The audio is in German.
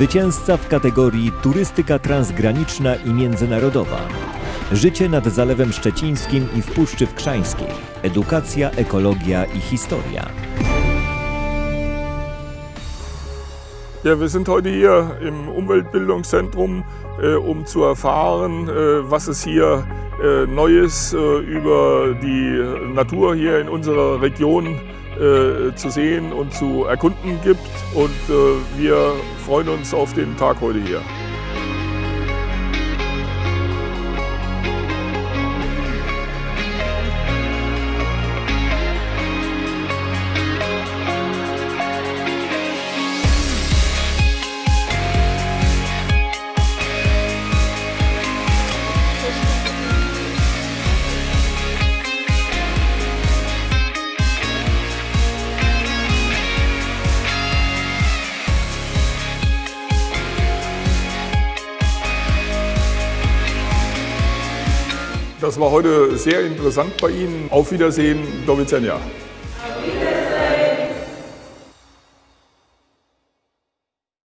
Zwycięzca w kategorii Turystyka transgraniczna i międzynarodowa. Życie nad Zalewem Szczecińskim i w Puszczy Wkrzańskiej. Edukacja, ekologia i historia. Ja, wir sind heute hier im Umweltbildungszentrum, äh, um zu erfahren, äh, was es hier äh, Neues äh, über die Natur hier in unserer Region äh, zu sehen und zu erkunden gibt. Und äh, wir freuen uns auf den Tag heute hier. Das war heute sehr interessant bei Ihnen. Auf Wiedersehen, Dovizenja.